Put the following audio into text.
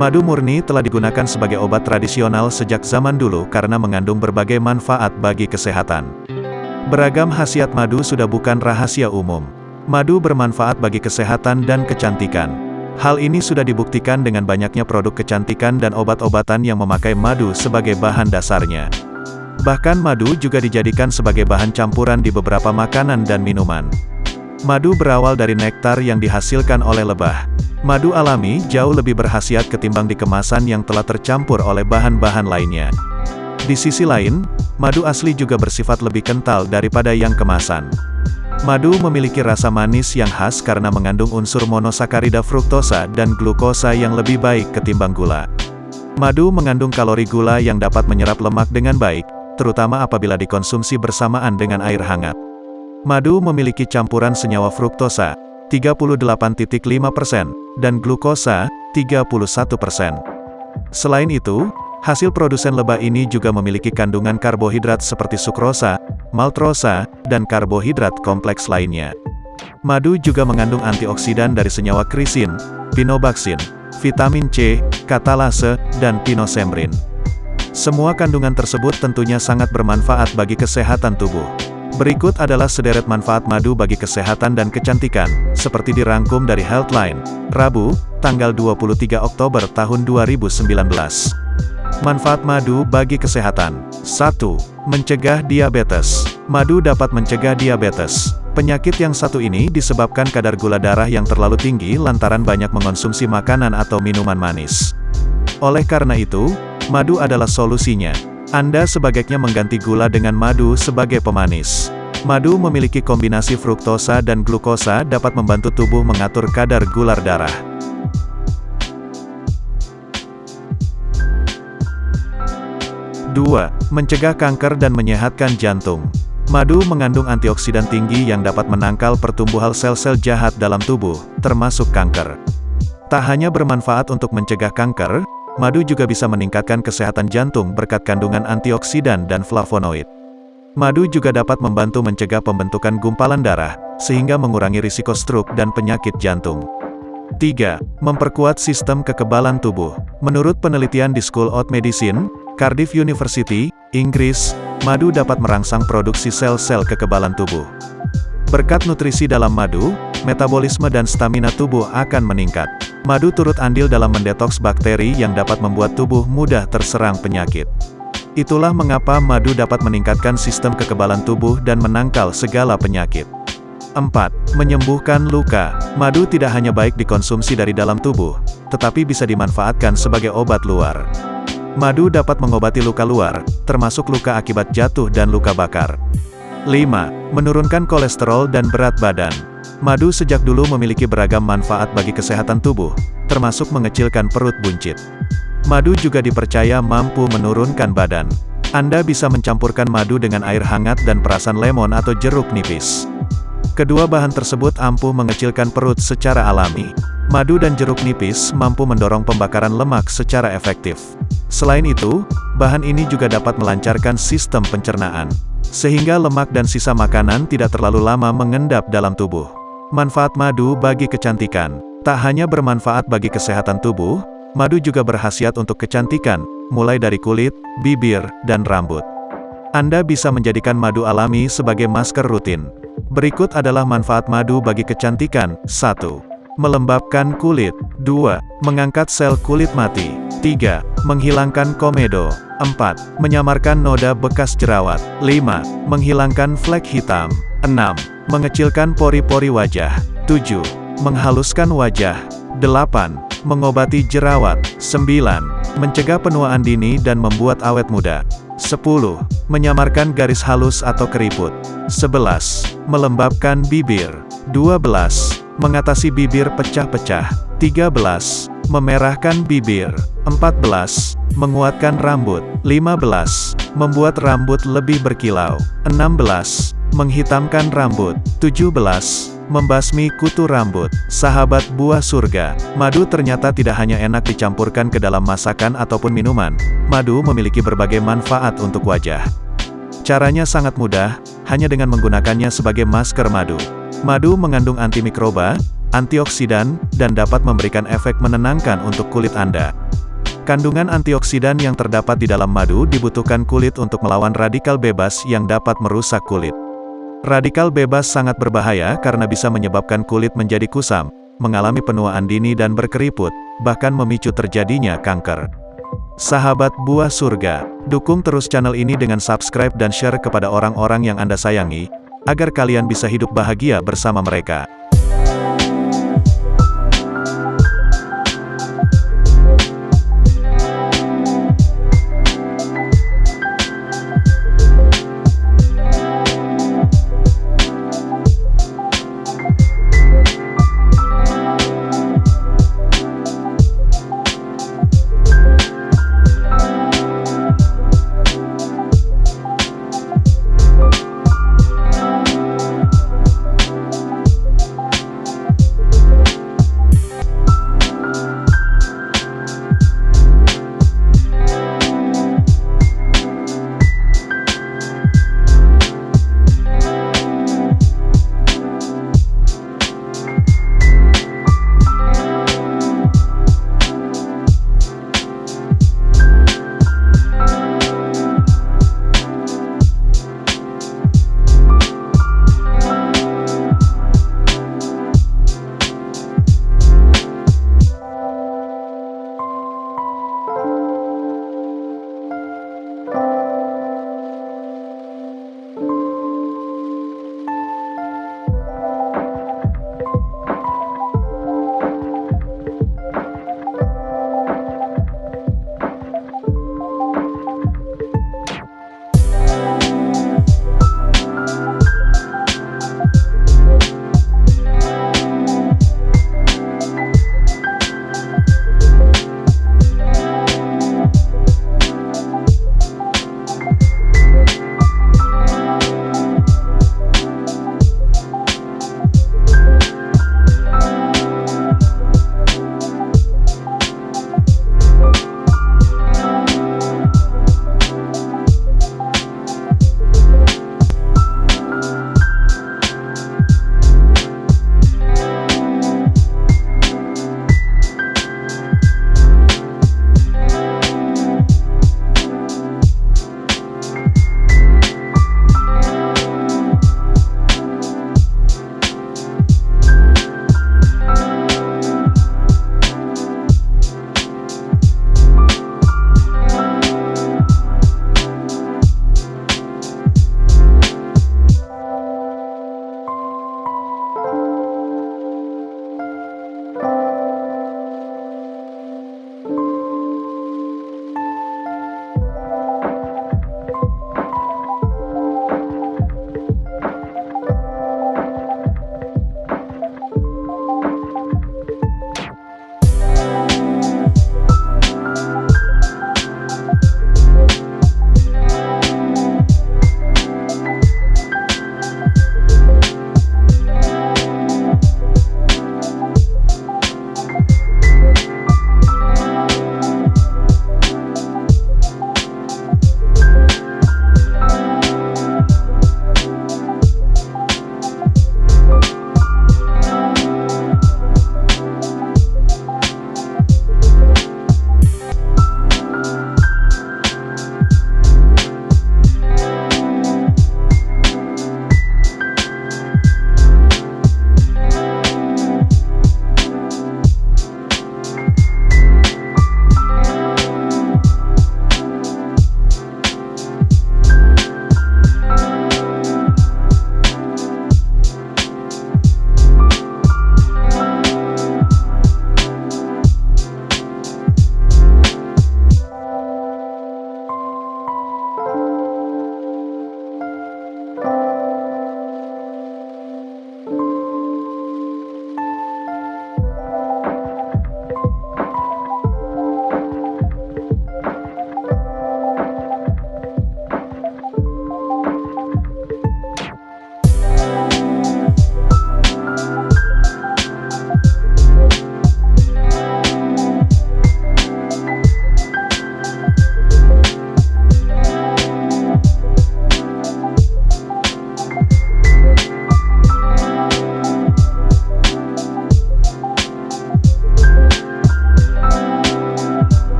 Madu murni telah digunakan sebagai obat tradisional sejak zaman dulu karena mengandung berbagai manfaat bagi kesehatan. Beragam khasiat madu sudah bukan rahasia umum. Madu bermanfaat bagi kesehatan dan kecantikan. Hal ini sudah dibuktikan dengan banyaknya produk kecantikan dan obat-obatan yang memakai madu sebagai bahan dasarnya. Bahkan madu juga dijadikan sebagai bahan campuran di beberapa makanan dan minuman. Madu berawal dari nektar yang dihasilkan oleh lebah. Madu alami jauh lebih berhasiat ketimbang di kemasan yang telah tercampur oleh bahan-bahan lainnya. Di sisi lain, madu asli juga bersifat lebih kental daripada yang kemasan. Madu memiliki rasa manis yang khas karena mengandung unsur monosakarida fruktosa dan glukosa yang lebih baik ketimbang gula. Madu mengandung kalori gula yang dapat menyerap lemak dengan baik, terutama apabila dikonsumsi bersamaan dengan air hangat. Madu memiliki campuran senyawa fruktosa, 38.5%, dan glukosa, 31%. Selain itu, hasil produsen lebah ini juga memiliki kandungan karbohidrat seperti sukrosa, maltosa, dan karbohidrat kompleks lainnya. Madu juga mengandung antioksidan dari senyawa krisin, pinobaksin, vitamin C, katalase, dan pinosembrin. Semua kandungan tersebut tentunya sangat bermanfaat bagi kesehatan tubuh. Berikut adalah sederet manfaat madu bagi kesehatan dan kecantikan, seperti dirangkum dari Healthline, Rabu, tanggal 23 Oktober tahun 2019. Manfaat madu bagi kesehatan 1. Mencegah diabetes Madu dapat mencegah diabetes. Penyakit yang satu ini disebabkan kadar gula darah yang terlalu tinggi lantaran banyak mengonsumsi makanan atau minuman manis. Oleh karena itu, madu adalah solusinya. Anda sebaiknya mengganti gula dengan madu sebagai pemanis. Madu memiliki kombinasi fruktosa dan glukosa dapat membantu tubuh mengatur kadar gula darah. Dua, Mencegah kanker dan menyehatkan jantung. Madu mengandung antioksidan tinggi yang dapat menangkal pertumbuhan sel-sel jahat dalam tubuh, termasuk kanker. Tak hanya bermanfaat untuk mencegah kanker, Madu juga bisa meningkatkan kesehatan jantung berkat kandungan antioksidan dan flavonoid. Madu juga dapat membantu mencegah pembentukan gumpalan darah, sehingga mengurangi risiko stroke dan penyakit jantung. 3. Memperkuat sistem kekebalan tubuh. Menurut penelitian di School of Medicine, Cardiff University, Inggris, madu dapat merangsang produksi sel-sel kekebalan tubuh. Berkat nutrisi dalam madu, metabolisme dan stamina tubuh akan meningkat. Madu turut andil dalam mendetoks bakteri yang dapat membuat tubuh mudah terserang penyakit. Itulah mengapa madu dapat meningkatkan sistem kekebalan tubuh dan menangkal segala penyakit. 4. Menyembuhkan luka. Madu tidak hanya baik dikonsumsi dari dalam tubuh, tetapi bisa dimanfaatkan sebagai obat luar. Madu dapat mengobati luka luar, termasuk luka akibat jatuh dan luka bakar. 5. Menurunkan kolesterol dan berat badan. Madu sejak dulu memiliki beragam manfaat bagi kesehatan tubuh, termasuk mengecilkan perut buncit. Madu juga dipercaya mampu menurunkan badan. Anda bisa mencampurkan madu dengan air hangat dan perasan lemon atau jeruk nipis. Kedua bahan tersebut ampuh mengecilkan perut secara alami. Madu dan jeruk nipis mampu mendorong pembakaran lemak secara efektif. Selain itu, bahan ini juga dapat melancarkan sistem pencernaan, sehingga lemak dan sisa makanan tidak terlalu lama mengendap dalam tubuh. Manfaat madu bagi kecantikan. Tak hanya bermanfaat bagi kesehatan tubuh, madu juga berhasiat untuk kecantikan, mulai dari kulit, bibir, dan rambut. Anda bisa menjadikan madu alami sebagai masker rutin. Berikut adalah manfaat madu bagi kecantikan. 1. Melembabkan kulit. 2. Mengangkat sel kulit mati. 3. Menghilangkan komedo. 4. Menyamarkan noda bekas jerawat. 5. Menghilangkan flek hitam. 6. Mengecilkan pori-pori wajah. 7. Menghaluskan wajah. 8. Mengobati jerawat. 9. Mencegah penuaan dini dan membuat awet muda. 10. Menyamarkan garis halus atau keriput. 11. Melembabkan bibir. 12. Mengatasi bibir pecah-pecah. 13. Memerahkan bibir. 14. Menguatkan rambut. 15. Membuat rambut lebih berkilau. 16 menghitamkan rambut. 17. Membasmi kutu rambut. Sahabat buah surga. Madu ternyata tidak hanya enak dicampurkan ke dalam masakan ataupun minuman. Madu memiliki berbagai manfaat untuk wajah. Caranya sangat mudah, hanya dengan menggunakannya sebagai masker madu. Madu mengandung antimikroba, antioksidan, dan dapat memberikan efek menenangkan untuk kulit Anda. Kandungan antioksidan yang terdapat di dalam madu dibutuhkan kulit untuk melawan radikal bebas yang dapat merusak kulit. Radikal bebas sangat berbahaya karena bisa menyebabkan kulit menjadi kusam, mengalami penuaan dini dan berkeriput, bahkan memicu terjadinya kanker. Sahabat buah surga, dukung terus channel ini dengan subscribe dan share kepada orang-orang yang Anda sayangi, agar kalian bisa hidup bahagia bersama mereka.